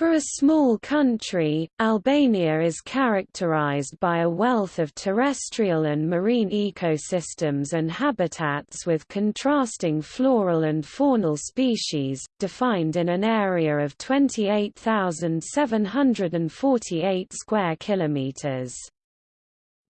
For a small country, Albania is characterized by a wealth of terrestrial and marine ecosystems and habitats with contrasting floral and faunal species, defined in an area of 28,748 square kilometers.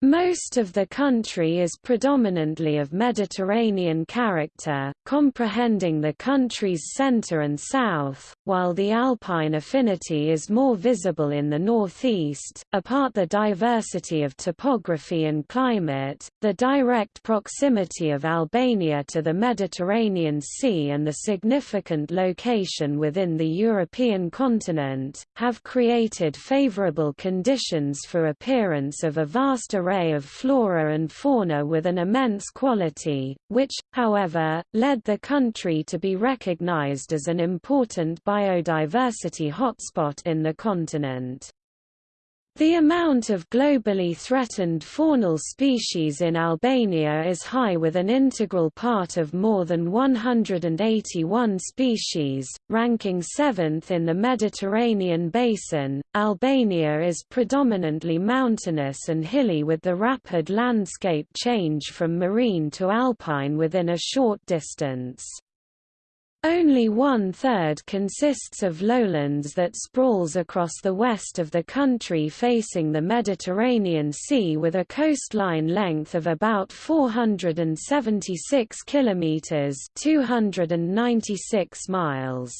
Most of the country is predominantly of Mediterranean character, comprehending the country's center and south, while the alpine affinity is more visible in the northeast. Apart the diversity of topography and climate, the direct proximity of Albania to the Mediterranean Sea and the significant location within the European continent, have created favorable conditions for appearance of a vast array of flora and fauna with an immense quality, which, however, led the country to be recognized as an important biodiversity hotspot in the continent. The amount of globally threatened faunal species in Albania is high with an integral part of more than 181 species, ranking seventh in the Mediterranean basin. Albania is predominantly mountainous and hilly with the rapid landscape change from marine to alpine within a short distance. Only one-third consists of lowlands that sprawls across the west of the country facing the Mediterranean Sea with a coastline length of about 476 kilometers, 296 miles.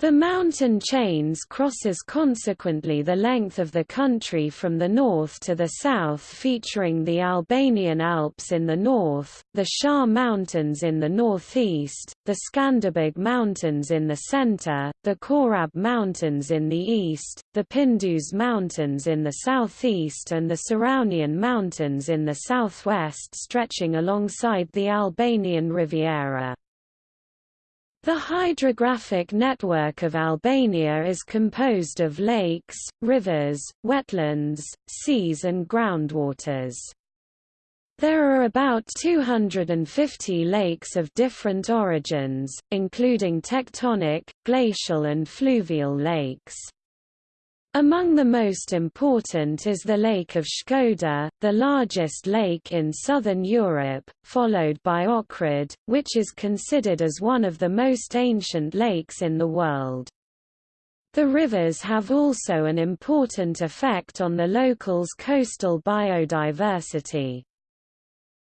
The mountain chains crosses consequently the length of the country from the north to the south featuring the Albanian Alps in the north, the Sharr Mountains in the northeast, the Skanderbeg Mountains in the center, the Korab Mountains in the east, the Pindus Mountains in the southeast and the Ceraunian Mountains in the southwest stretching alongside the Albanian Riviera. The hydrographic network of Albania is composed of lakes, rivers, wetlands, seas and groundwaters. There are about 250 lakes of different origins, including tectonic, glacial and fluvial lakes. Among the most important is the Lake of Shkodër, the largest lake in southern Europe, followed by Ohrid, which is considered as one of the most ancient lakes in the world. The rivers have also an important effect on the locals' coastal biodiversity.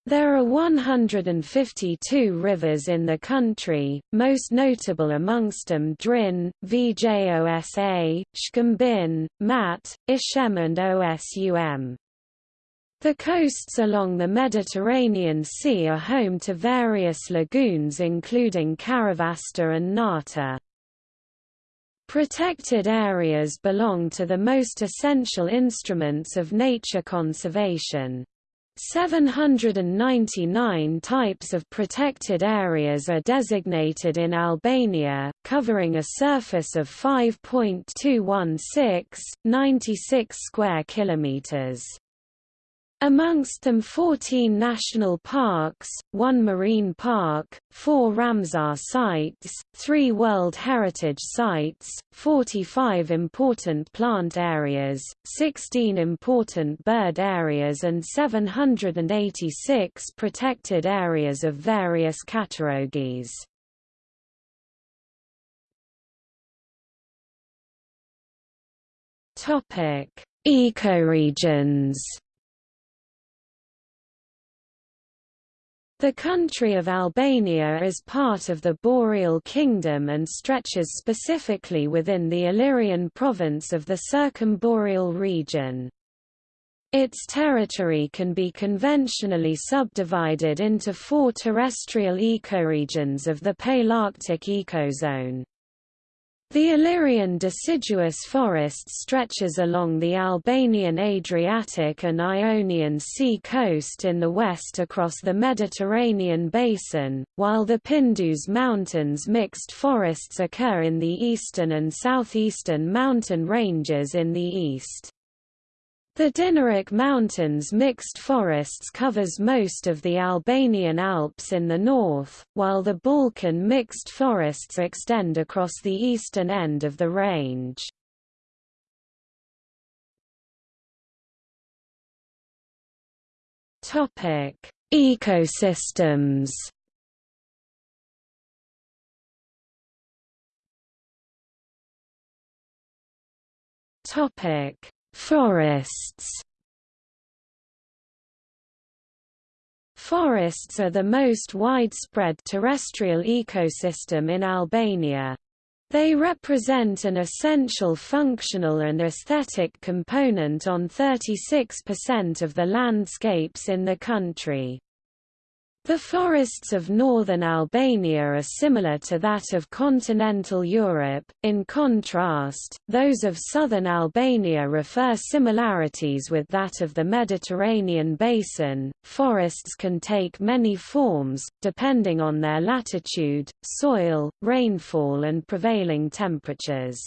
There are 152 rivers in the country, most notable amongst them Drin, Vjosa, Shkumbin, Mat, Ishem and Osum. The coasts along the Mediterranean Sea are home to various lagoons including Karavasta and Narta. Protected areas belong to the most essential instruments of nature conservation. 799 types of protected areas are designated in Albania, covering a surface of 5.216, 96 square kilometers. Amongst them 14 national parks, one marine park, four Ramsar sites, three World Heritage Sites, 45 important plant areas, 16 important bird areas and 786 protected areas of various categories. Ecoregions The country of Albania is part of the Boreal Kingdom and stretches specifically within the Illyrian province of the Circumboreal region. Its territory can be conventionally subdivided into four terrestrial ecoregions of the Palearctic ecozone. The Illyrian deciduous forest stretches along the Albanian Adriatic and Ionian Sea coast in the west across the Mediterranean basin, while the Pindus Mountains mixed forests occur in the eastern and southeastern mountain ranges in the east. The Dinaric Mountains mixed forests covers most of the Albanian Alps in the north, while the Balkan mixed forests extend across the eastern end of the range. Topic: Ecosystems. Topic: Forests Forests are the most widespread terrestrial ecosystem in Albania. They represent an essential functional and aesthetic component on 36% of the landscapes in the country. The forests of northern Albania are similar to that of continental Europe. In contrast, those of southern Albania refer similarities with that of the Mediterranean basin. Forests can take many forms, depending on their latitude, soil, rainfall, and prevailing temperatures.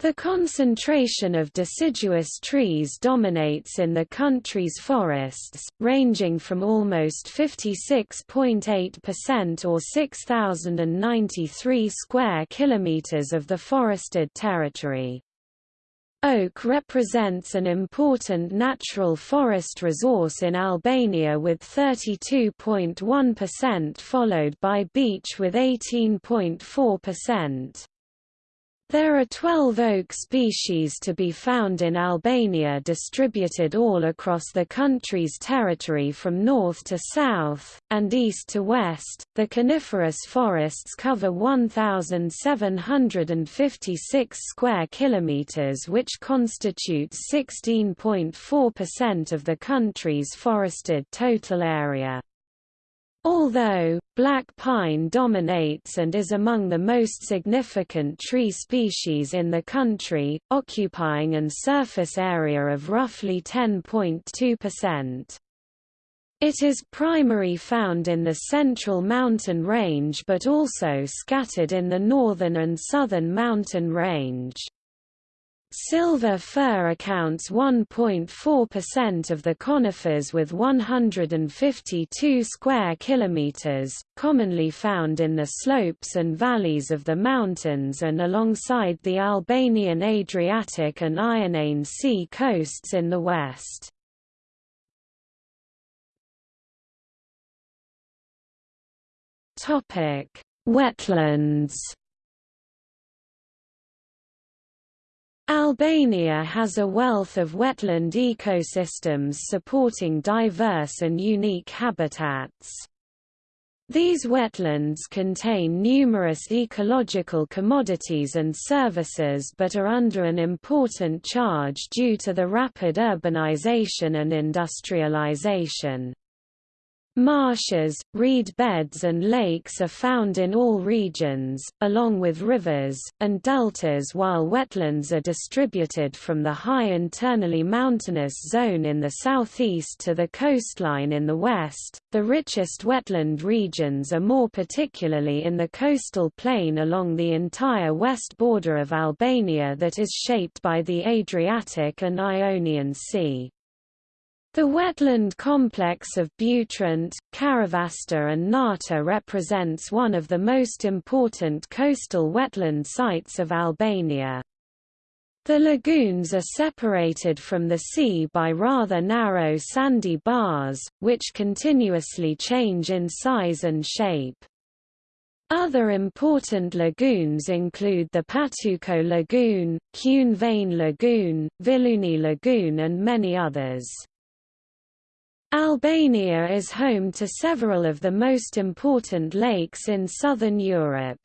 The concentration of deciduous trees dominates in the country's forests, ranging from almost 56.8% or 6,093 square kilometers of the forested territory. Oak represents an important natural forest resource in Albania with 32.1% followed by beech with 18.4%. There are 12 oak species to be found in Albania distributed all across the country's territory from north to south, and east to west. The coniferous forests cover 1,756 square kilometers, which constitutes 16.4% of the country's forested total area. Although, black pine dominates and is among the most significant tree species in the country, occupying an surface area of roughly 10.2%. It is primarily found in the central mountain range but also scattered in the northern and southern mountain range. Silver fir accounts 1.4% of the conifers with 152 square kilometers, commonly found in the slopes and valleys of the mountains and alongside the Albanian Adriatic and Ionian Sea coasts in the west. Topic: Wetlands Albania has a wealth of wetland ecosystems supporting diverse and unique habitats. These wetlands contain numerous ecological commodities and services but are under an important charge due to the rapid urbanization and industrialization. Marshes, reed beds and lakes are found in all regions, along with rivers, and deltas while wetlands are distributed from the high internally mountainous zone in the southeast to the coastline in the west. The richest wetland regions are more particularly in the coastal plain along the entire west border of Albania that is shaped by the Adriatic and Ionian Sea. The wetland complex of Butrint, Karavasta and Narta represents one of the most important coastal wetland sites of Albania. The lagoons are separated from the sea by rather narrow sandy bars, which continuously change in size and shape. Other important lagoons include the Patuko Lagoon, Kune-Vain Lagoon, Viluni Lagoon and many others. Albania is home to several of the most important lakes in southern Europe.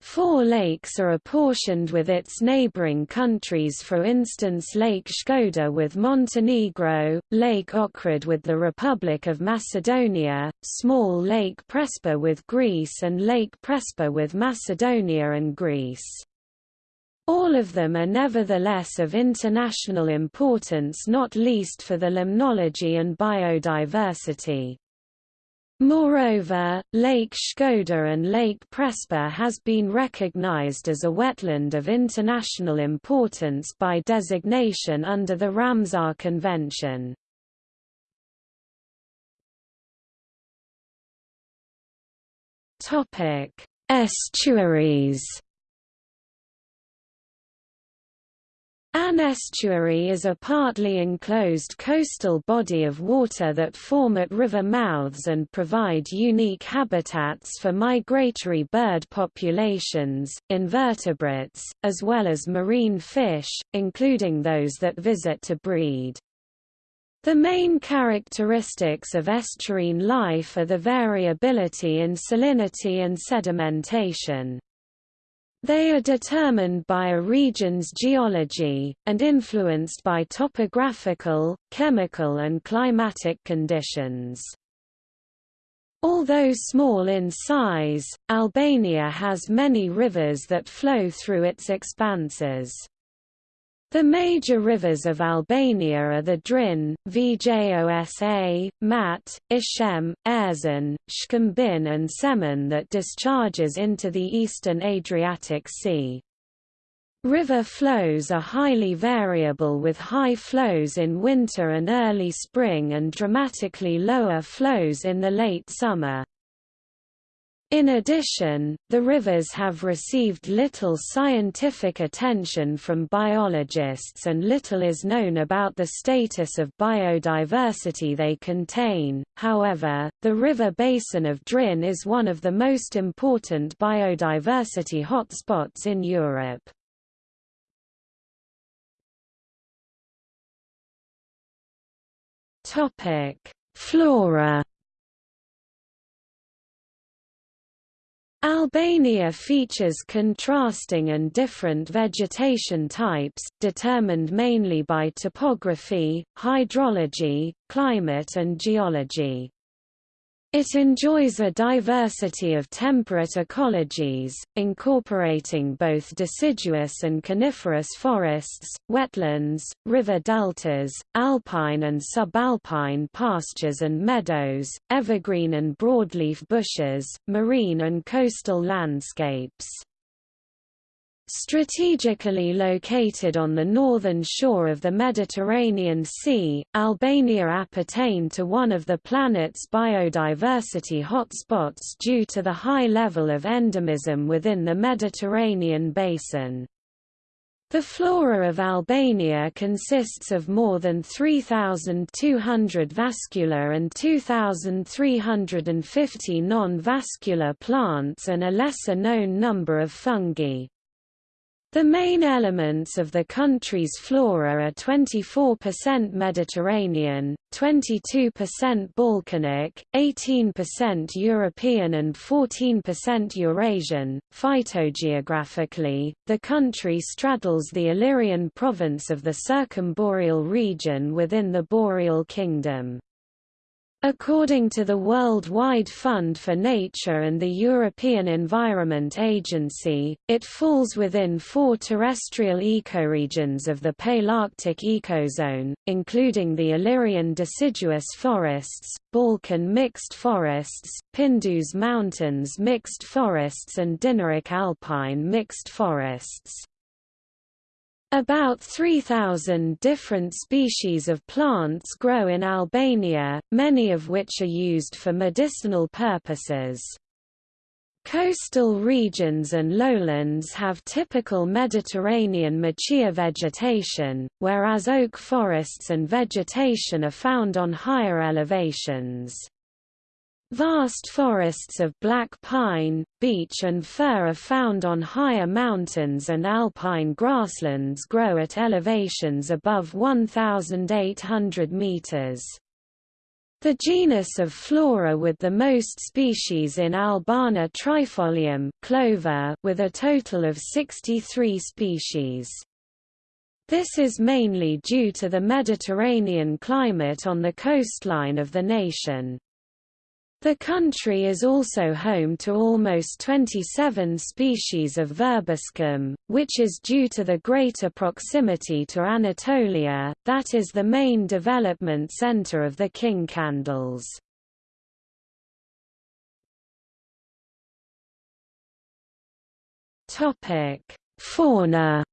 Four lakes are apportioned with its neighboring countries for instance Lake Shkoder with Montenegro, Lake Ohrid with the Republic of Macedonia, Small Lake Prespa with Greece and Lake Prespa with Macedonia and Greece. All of them are nevertheless of international importance not least for the limnology and biodiversity. Moreover, Lake Shkoder and Lake Prespa has been recognized as a wetland of international importance by designation under the Ramsar Convention. Estuaries An estuary is a partly enclosed coastal body of water that form at river mouths and provide unique habitats for migratory bird populations, invertebrates, as well as marine fish, including those that visit to breed. The main characteristics of estuarine life are the variability in salinity and sedimentation. They are determined by a region's geology, and influenced by topographical, chemical and climatic conditions. Although small in size, Albania has many rivers that flow through its expanses. The major rivers of Albania are the Drin, Vjosa, Mat, Ishem, Erzen, Shkumbin and Seman that discharges into the eastern Adriatic Sea. River flows are highly variable with high flows in winter and early spring and dramatically lower flows in the late summer. In addition, the rivers have received little scientific attention from biologists and little is known about the status of biodiversity they contain. However, the river basin of Drin is one of the most important biodiversity hotspots in Europe. Topic: Flora Albania features contrasting and different vegetation types, determined mainly by topography, hydrology, climate and geology. It enjoys a diversity of temperate ecologies, incorporating both deciduous and coniferous forests, wetlands, river deltas, alpine and subalpine pastures and meadows, evergreen and broadleaf bushes, marine and coastal landscapes. Strategically located on the northern shore of the Mediterranean Sea, Albania appertained to one of the planet's biodiversity hotspots due to the high level of endemism within the Mediterranean basin. The flora of Albania consists of more than 3,200 vascular and 2,350 non-vascular plants and a lesser-known number of fungi. The main elements of the country's flora are 24% Mediterranean, 22% Balkanic, 18% European and 14% Eurasian. Phytogeographically, the country straddles the Illyrian province of the Circumboreal region within the Boreal Kingdom. According to the World Wide Fund for Nature and the European Environment Agency, it falls within four terrestrial ecoregions of the Palearctic ecozone, including the Illyrian deciduous forests, Balkan mixed forests, Pindus Mountains mixed forests and Dinaric alpine mixed forests. About 3,000 different species of plants grow in Albania, many of which are used for medicinal purposes. Coastal regions and lowlands have typical Mediterranean mature vegetation, whereas oak forests and vegetation are found on higher elevations. Vast forests of black pine, beech and fir are found on higher mountains and alpine grasslands grow at elevations above 1,800 meters. The genus of flora with the most species in Albana trifolium clover with a total of 63 species. This is mainly due to the Mediterranean climate on the coastline of the nation. The country is also home to almost 27 species of verbascum, which is due to the greater proximity to Anatolia, that is the main development center of the king candles. Fauna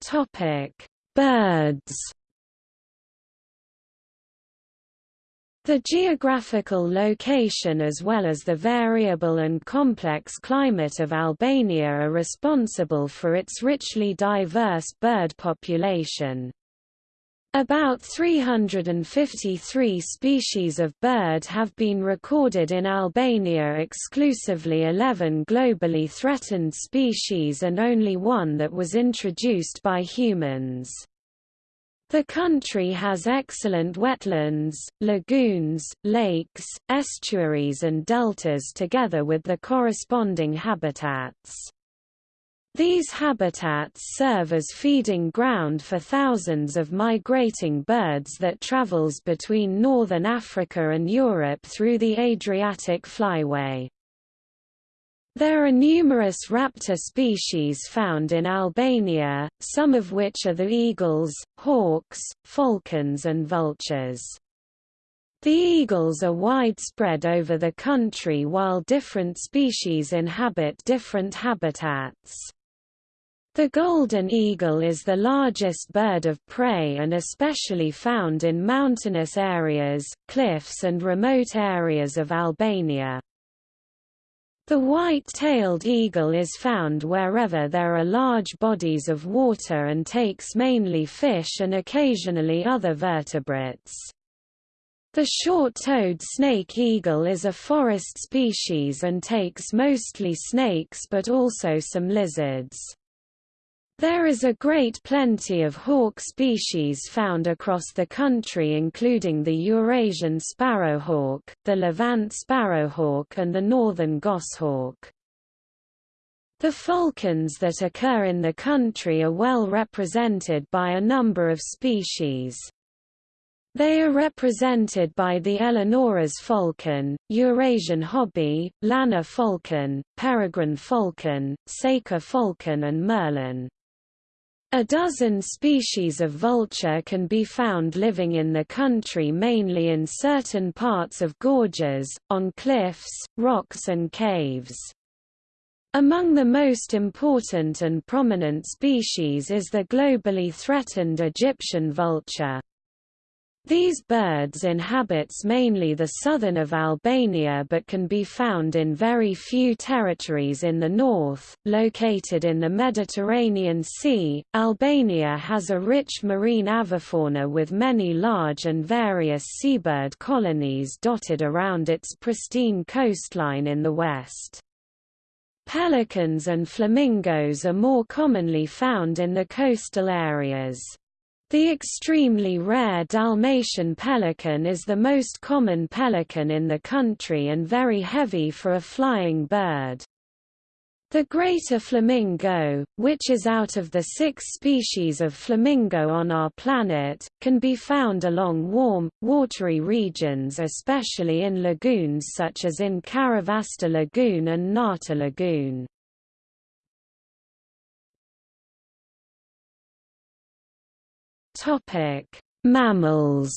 Topic Birds. The geographical location as well as the variable and complex climate of Albania are responsible for its richly diverse bird population. About 353 species of bird have been recorded in Albania exclusively 11 globally threatened species and only one that was introduced by humans. The country has excellent wetlands, lagoons, lakes, estuaries and deltas together with the corresponding habitats. These habitats serve as feeding ground for thousands of migrating birds that travels between northern Africa and Europe through the Adriatic flyway. There are numerous raptor species found in Albania, some of which are the eagles, hawks, falcons and vultures. The eagles are widespread over the country while different species inhabit different habitats. The golden eagle is the largest bird of prey and especially found in mountainous areas, cliffs and remote areas of Albania. The white-tailed eagle is found wherever there are large bodies of water and takes mainly fish and occasionally other vertebrates. The short-toed snake eagle is a forest species and takes mostly snakes but also some lizards. There is a great plenty of hawk species found across the country including the Eurasian sparrowhawk, the Levant sparrowhawk and the northern goshawk. The falcons that occur in the country are well represented by a number of species. They are represented by the Eleonora's falcon, Eurasian hobby, Lanner falcon, peregrine falcon, Saker falcon and merlin. A dozen species of vulture can be found living in the country mainly in certain parts of gorges, on cliffs, rocks and caves. Among the most important and prominent species is the globally threatened Egyptian vulture. These birds inhabits mainly the southern of Albania but can be found in very few territories in the north. Located in the Mediterranean Sea, Albania has a rich marine avifauna with many large and various seabird colonies dotted around its pristine coastline in the west. Pelicans and flamingos are more commonly found in the coastal areas. The extremely rare Dalmatian pelican is the most common pelican in the country and very heavy for a flying bird. The greater flamingo, which is out of the six species of flamingo on our planet, can be found along warm, watery regions especially in lagoons such as in Karavasta Lagoon and Narta Lagoon. Topic: Mammals.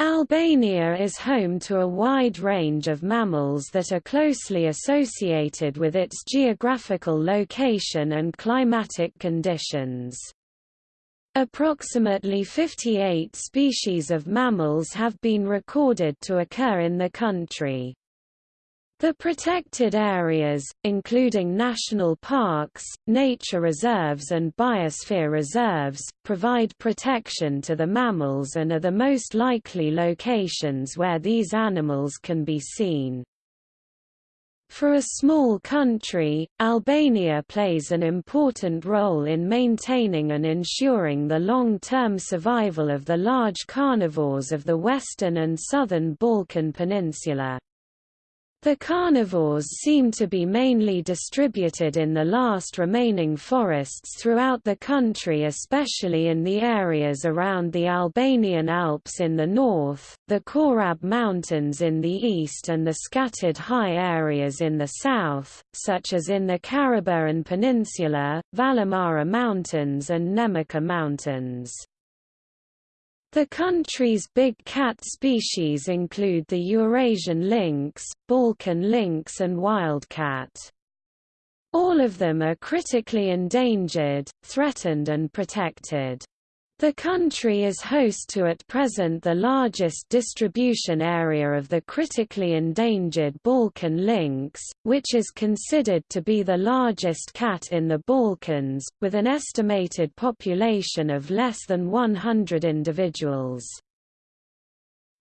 Albania is home to a wide range of mammals that are closely associated with its geographical location and climatic conditions. Approximately 58 species of mammals have been recorded to occur in the country. The protected areas, including national parks, nature reserves and biosphere reserves, provide protection to the mammals and are the most likely locations where these animals can be seen. For a small country, Albania plays an important role in maintaining and ensuring the long-term survival of the large carnivores of the western and southern Balkan Peninsula. The carnivores seem to be mainly distributed in the last remaining forests throughout the country especially in the areas around the Albanian Alps in the north, the Korab Mountains in the east and the scattered high areas in the south, such as in the Karaburun Peninsula, Valamara Mountains and Nemica Mountains. The country's big cat species include the Eurasian lynx, Balkan lynx and wildcat. All of them are critically endangered, threatened and protected. The country is host to at present the largest distribution area of the critically endangered Balkan lynx, which is considered to be the largest cat in the Balkans, with an estimated population of less than 100 individuals.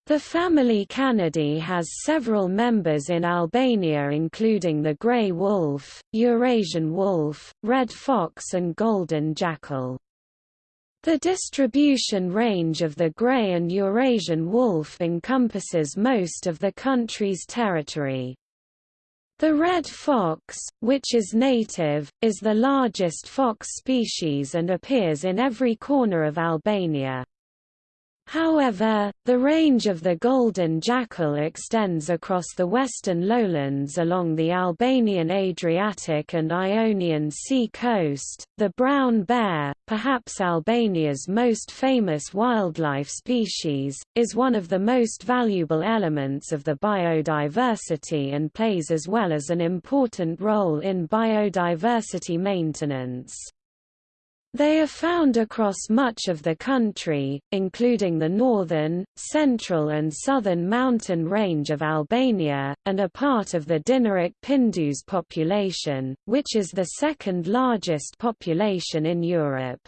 The family Canidae has several members in Albania including the grey wolf, Eurasian wolf, red fox and golden jackal. The distribution range of the grey and Eurasian wolf encompasses most of the country's territory. The red fox, which is native, is the largest fox species and appears in every corner of Albania. However, the range of the golden jackal extends across the western lowlands along the Albanian Adriatic and Ionian Sea coast. The brown bear, perhaps Albania's most famous wildlife species, is one of the most valuable elements of the biodiversity and plays as well as an important role in biodiversity maintenance. They are found across much of the country, including the northern, central and southern mountain range of Albania, and are part of the Dinaric Pindus population, which is the second largest population in Europe.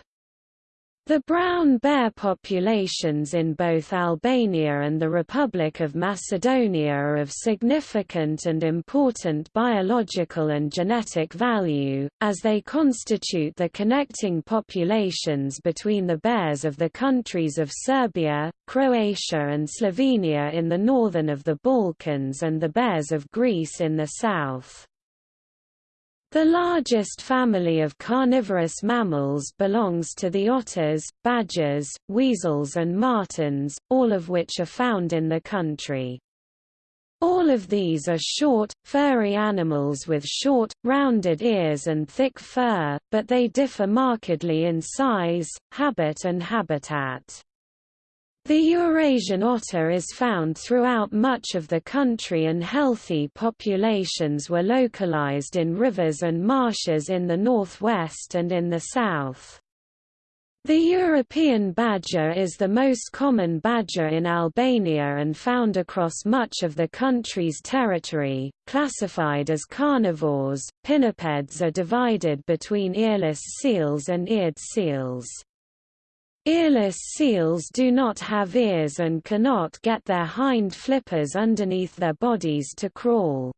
The brown bear populations in both Albania and the Republic of Macedonia are of significant and important biological and genetic value, as they constitute the connecting populations between the bears of the countries of Serbia, Croatia and Slovenia in the northern of the Balkans and the bears of Greece in the south. The largest family of carnivorous mammals belongs to the otters, badgers, weasels and martens, all of which are found in the country. All of these are short, furry animals with short, rounded ears and thick fur, but they differ markedly in size, habit and habitat. The Eurasian otter is found throughout much of the country and healthy populations were localized in rivers and marshes in the northwest and in the south. The European badger is the most common badger in Albania and found across much of the country's territory. Classified as carnivores, pinnipeds are divided between earless seals and eared seals. Earless seals do not have ears and cannot get their hind flippers underneath their bodies to crawl.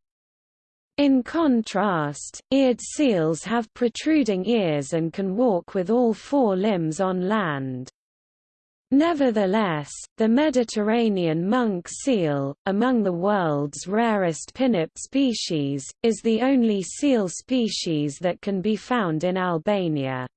In contrast, eared seals have protruding ears and can walk with all four limbs on land. Nevertheless, the Mediterranean monk seal, among the world's rarest pinniped species, is the only seal species that can be found in Albania.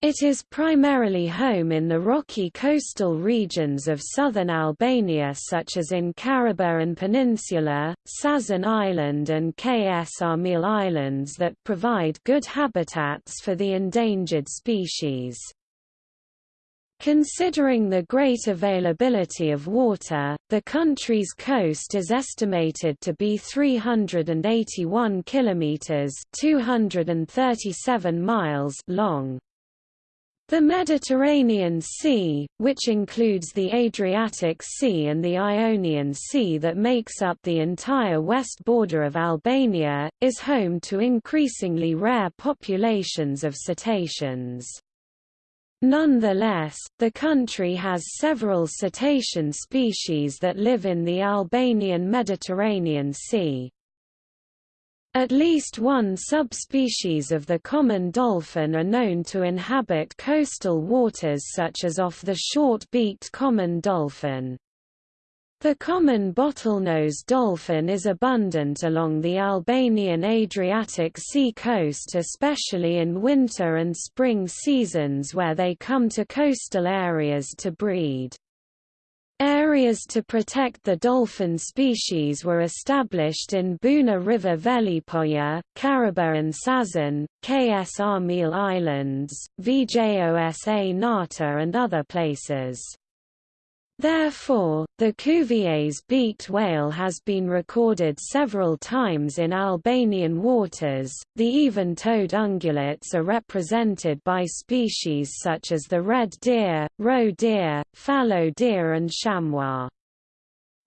It is primarily home in the rocky coastal regions of southern Albania such as in Karaburun Peninsula, Sazan Island and Ksamil Islands that provide good habitats for the endangered species. Considering the great availability of water, the country's coast is estimated to be 381 kilometers (237 miles) long. The Mediterranean Sea, which includes the Adriatic Sea and the Ionian Sea that makes up the entire west border of Albania, is home to increasingly rare populations of cetaceans. Nonetheless, the country has several cetacean species that live in the Albanian Mediterranean Sea. At least one subspecies of the common dolphin are known to inhabit coastal waters such as off the short-beaked common dolphin. The common bottlenose dolphin is abundant along the Albanian Adriatic Sea coast especially in winter and spring seasons where they come to coastal areas to breed. Areas to protect the dolphin species were established in Buna River Velipoja, Karaburun Sazan, Ksamil Islands, VJOSA Narta and other places. Therefore, the Cuvier's beaked whale has been recorded several times in Albanian waters. The even toed ungulates are represented by species such as the red deer, roe deer, fallow deer, and chamois.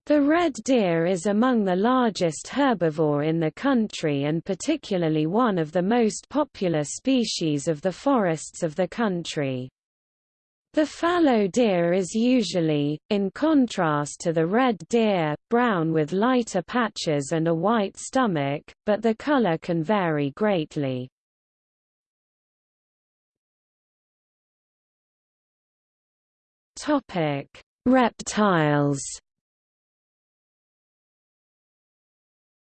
The red deer is among the largest herbivore in the country and particularly one of the most popular species of the forests of the country. The fallow deer is usually, in contrast to the red deer, brown with lighter patches and a white stomach, but the color can vary greatly. Reptiles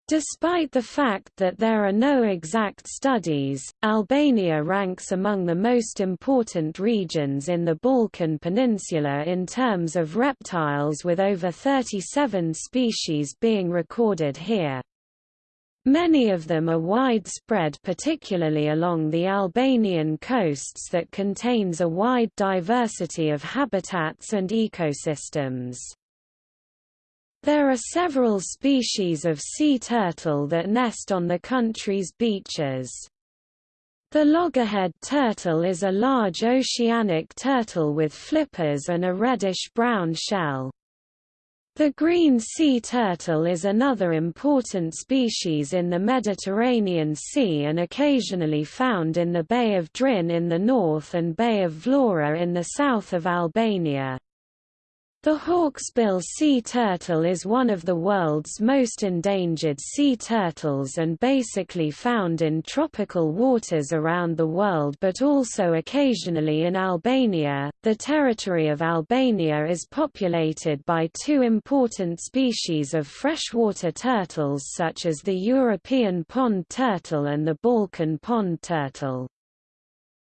Despite the fact that there are no exact studies, Albania ranks among the most important regions in the Balkan Peninsula in terms of reptiles with over 37 species being recorded here. Many of them are widespread particularly along the Albanian coasts that contains a wide diversity of habitats and ecosystems. There are several species of sea turtle that nest on the country's beaches. The loggerhead turtle is a large oceanic turtle with flippers and a reddish-brown shell. The green sea turtle is another important species in the Mediterranean Sea and occasionally found in the Bay of Drin in the north and Bay of Vlora in the south of Albania. The hawksbill sea turtle is one of the world's most endangered sea turtles and basically found in tropical waters around the world but also occasionally in Albania. The territory of Albania is populated by two important species of freshwater turtles such as the European pond turtle and the Balkan pond turtle.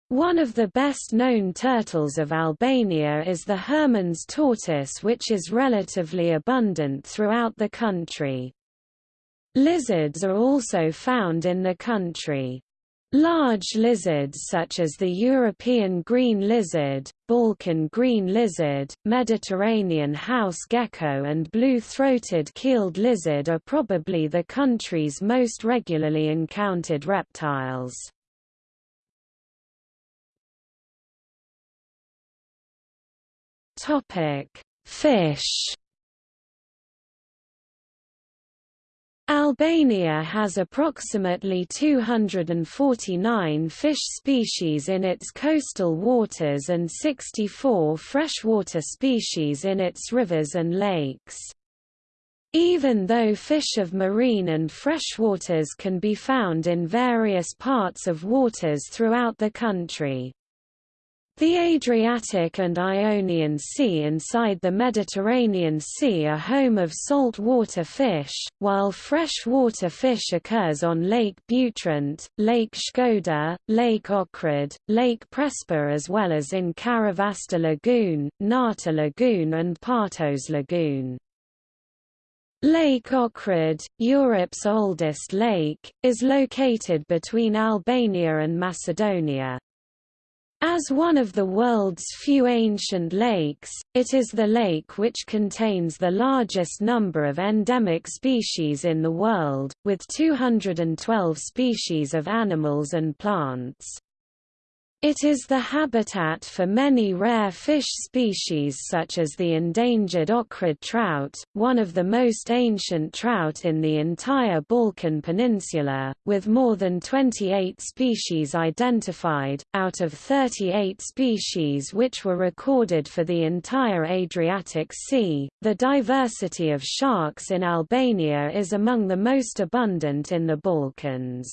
One of the best-known turtles of Albania is the Hermann's tortoise which is relatively abundant throughout the country. Lizards are also found in the country. Large lizards such as the European green lizard, Balkan green lizard, Mediterranean house gecko and blue-throated keeled lizard are probably the country's most regularly encountered reptiles. Topic: Fish. Albania has approximately 249 fish species in its coastal waters and 64 freshwater species in its rivers and lakes. Even though fish of marine and freshwaters can be found in various parts of waters throughout the country. The Adriatic and Ionian Sea inside the Mediterranean Sea are home of saltwater fish, while freshwater fish occurs on Lake Butrint, Lake Shkoder, Lake Ohrid, Lake Prespa as well as in Karavasta Lagoon, Narta Lagoon and Partos Lagoon. Lake Ohrid, Europe's oldest lake, is located between Albania and Macedonia. As one of the world's few ancient lakes, it is the lake which contains the largest number of endemic species in the world, with 212 species of animals and plants. It is the habitat for many rare fish species such as the endangered Ohrid trout, one of the most ancient trout in the entire Balkan Peninsula, with more than 28 species identified, out of 38 species which were recorded for the entire Adriatic Sea. The diversity of sharks in Albania is among the most abundant in the Balkans.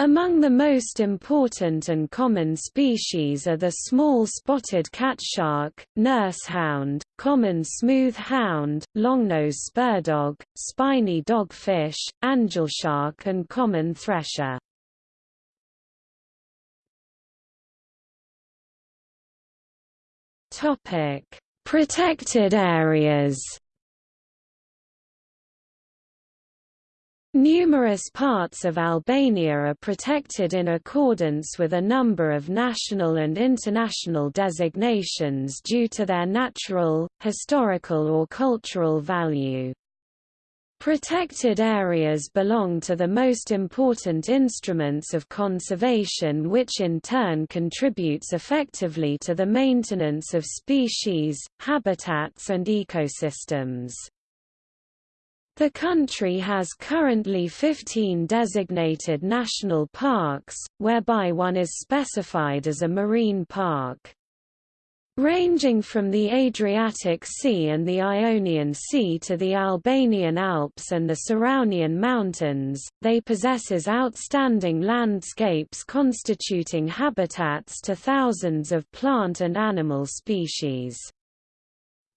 Among the most important and common species are the small spotted catshark, nursehound, common smooth hound, longnose spurdog, spiny dogfish, angelshark and common thresher. Protected areas Numerous parts of Albania are protected in accordance with a number of national and international designations due to their natural, historical or cultural value. Protected areas belong to the most important instruments of conservation which in turn contributes effectively to the maintenance of species, habitats and ecosystems. The country has currently 15 designated national parks, whereby one is specified as a marine park. Ranging from the Adriatic Sea and the Ionian Sea to the Albanian Alps and the Ceraunian Mountains, they possesses outstanding landscapes constituting habitats to thousands of plant and animal species.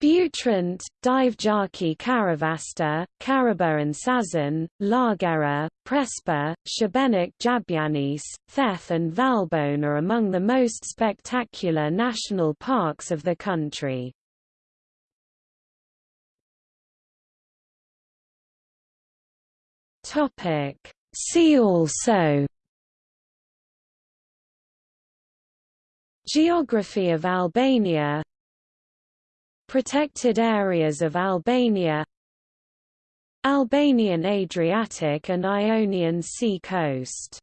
Butrint, Divjaki Karavasta, Karaburun and Sazan, Llogara, Prespa, Shebenik Jabllanicë, Theth and Valbone are among the most spectacular national parks of the country. See also Geography of Albania Protected areas of Albania Albanian Adriatic and Ionian Sea coast